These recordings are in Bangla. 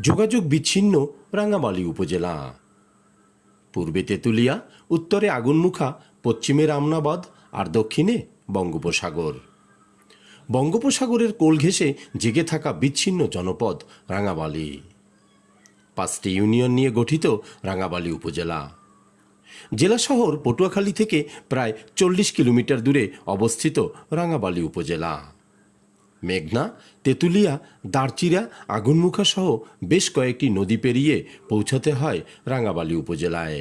যোগাযোগ বিচ্ছিন্ন রাঙ্গামালী উপজেলা। পূর্বে তেঁতুলিয়া, উত্তরে আগুনমুখা, পশ্চিমে রামনাবাদ আর দক্ষিণে বঙ্গোপসাগর। বঙ্গোপসাগরের কোল ঘেঁষে জেগে থাকা বিচ্ছিন্ন জনপদ রাঙাবালি পাঁচটি ইউনিয়ন নিয়ে গঠিত রাঙাবালি উপজেলা। জেলা শহর পটুয়াখালী থেকে প্রায় চল্লিশ কিলোমিটার দূরে অবস্থিত রাঙাবালি উপজেলা। মেঘনা তেঁতুলিয়া দারচিরা আগুনমুখা সহ বেশ কয়েকটি নদী পেরিয়ে পৌঁছাতে হয় রাঙাবালি উপজেলায়।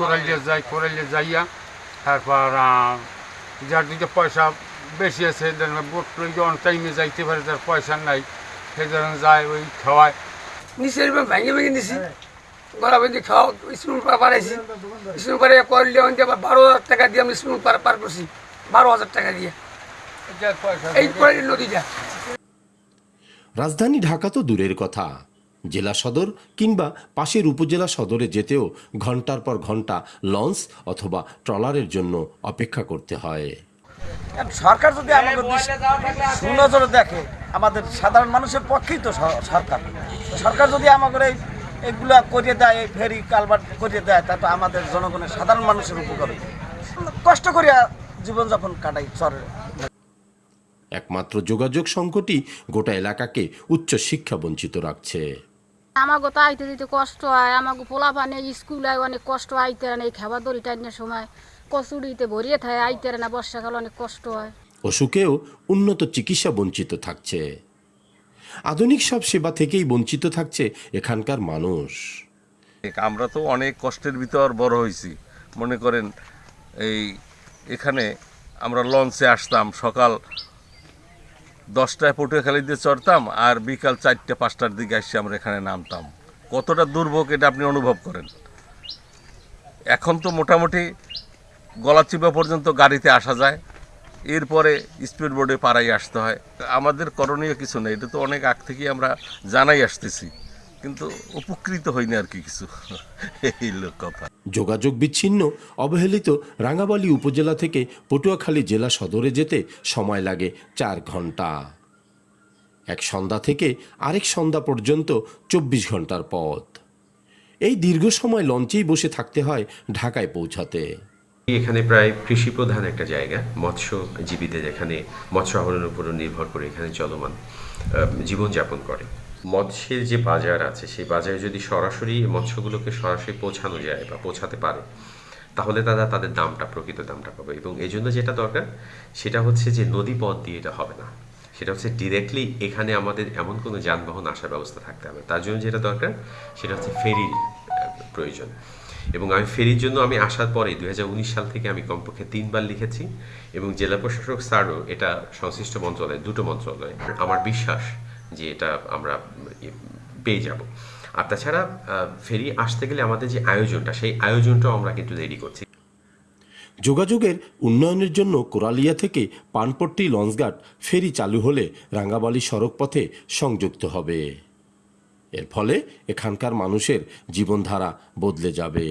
কোরালিয়া যাই কোরালিয়া যাইয়া তারপর যার দিকে পয়সা বেশি আছে বোট অন টাইমে যাইতে পারে তার পয়সা নাই সেই ধরনের যায় ওই খাওয়ায়। নিচের ভেঙে ভেঙে নিছি গলা বেঁধে খাওয়া স্কুল পার পারাইছি স্কুল পারে করলে আবার বারো হাজার টাকা দিয়ে আমি স্কুল পার পার করছি বারো হাজার টাকা দিয়ে। যার এই নদীটা। রাজধানী ঢাকা তো দূরের কথা। জেলা সদর কিংবা পাশের উপজেলা সদরে যেতেও ঘণ্টার পর ঘণ্টা লঞ্চ অথবা ট্রলারের জন্য অপেক্ষা করতে হয়। সরকার যদি আমাদের সুনজরে দেখে আমাদের সাধারণ মানুষের পক্ষেই তো সরকার। সরকার যদি আমাদের এই এগুলা করিয়ে দেয় এই ফেরি কালভার্ট করিয়ে দেয় তা তো আমাদের জনগণের সাধারণ মানুষের উপকার। কষ্ট করিয়া জীবনযাপন কাটাই চরে একমাত্র যোগাযোগ সংকটই গোটা এলাকাকে উচ্চ শিক্ষা বঞ্চিত রাখছে। আমাকে তো আইতে দিতে কষ্ট হয় আমাকে পোলা স্কুল স্কুলে অনেক কষ্ট আইতে না এই খাবার দড়ি টাইনের সময় কচুরিতে ভরিয়ে থাকে আইতে না বর্ষাকালে অনেক কষ্ট হয়। অসুখেও উন্নত চিকিৎসা বঞ্চিত থাকছে। আধুনিক সব সেবা থেকেই বঞ্চিত থাকছে এখানকার মানুষ। আমরা তো অনেক কষ্টের ভিতর বড় হয়েছি মনে করেন এই এখানে আমরা লঞ্চে আসতাম সকাল দশটায় পটুয়াখালীতে চড়তাম আর বিকাল চারটে, পাঁচটার দিকে এসে আমরা এখানে নামতাম। কতটা দুর্ভোগ এটা আপনি অনুভব করেন? এখন তো মোটামুটি গলাচিপা পর্যন্ত গাড়িতে আসা যায়। এরপরে স্পিড বোর্ডে পাড়াই আসতে হয়। আমাদের করণীয় কিছু নেই, এটা তো অনেক আগ থেকেই আমরা জানাই আসতেছি। কিন্তু উপকৃত হইনি আর কি কিছু। এই লোক কথা। যোগাযোগ বিচ্ছিন্ন অবহেলিত রাঙ্গাবালী উপজেলা থেকে পটুয়াখালী জেলা সদরে যেতে সময় লাগে চার ঘণ্টা। এক সন্ধ্যা থেকে আরেক সন্ধ্যা পর্যন্ত চব্বিশ ঘণ্টার পথ। এই দীর্ঘ সময় লঞ্চেই বসে থাকতে হয় ঢাকায় পৌঁছাতে। এখানে প্রায় কৃষি প্রধান একটা জায়গা মৎস্যজীবীদের এখানে মৎস্য আহরণের উপর নির্ভর করে এখানে চলমান জীবনযাপন করে। মৎস্যের যে বাজার আছে, সেই বাজারে যদি সরাসরি মৎস্যগুলোকে সরাসরি পৌঁছানো যায় বা পৌঁছাতে পারে, তাহলে তারা তাদের দামটা, প্রকৃত দামটা পাবে। এবং এই জন্য যেটা দরকার, সেটা হচ্ছে যে নদী পথ দিয়ে এটা হবে না। সেটা হচ্ছে ডিরেক্টলি এখানে আমাদের এমন কোনো যানবাহন আসার ব্যবস্থা থাকতে হবে। তার জন্য যেটা দরকার, সেটা হচ্ছে ফেরির প্রয়োজন। এবং আমি ফেরির জন্য আমি আসার পরে দুই হাজার উনিশ সাল থেকে আমি কমপক্ষে তিনবার লিখেছি এবং জেলা প্রশাসক স্যারও এটা সংশ্লিষ্ট মন্ত্রণালয়, দুটো মন্ত্রণালয়, আমার বিশ্বাস যে এটা আমরা পেয়ে যাব। আর তাছাড়া ফেরি আসতে গেলে আমাদের যে আয়োজনটা, সেই আয়োজনটাও আমরা কিন্তু রেডি করছি। যোগাযোগের উন্নয়নের জন্য কোরালিয়া থেকে পানপট্টি লঞ্চঘাট ফেরি চালু হলে রাঙ্গাবালি সড়ক পথে সংযুক্ত হবে। এর ফলে এখানকার মানুষের জীবনধারা বদলে যাবে।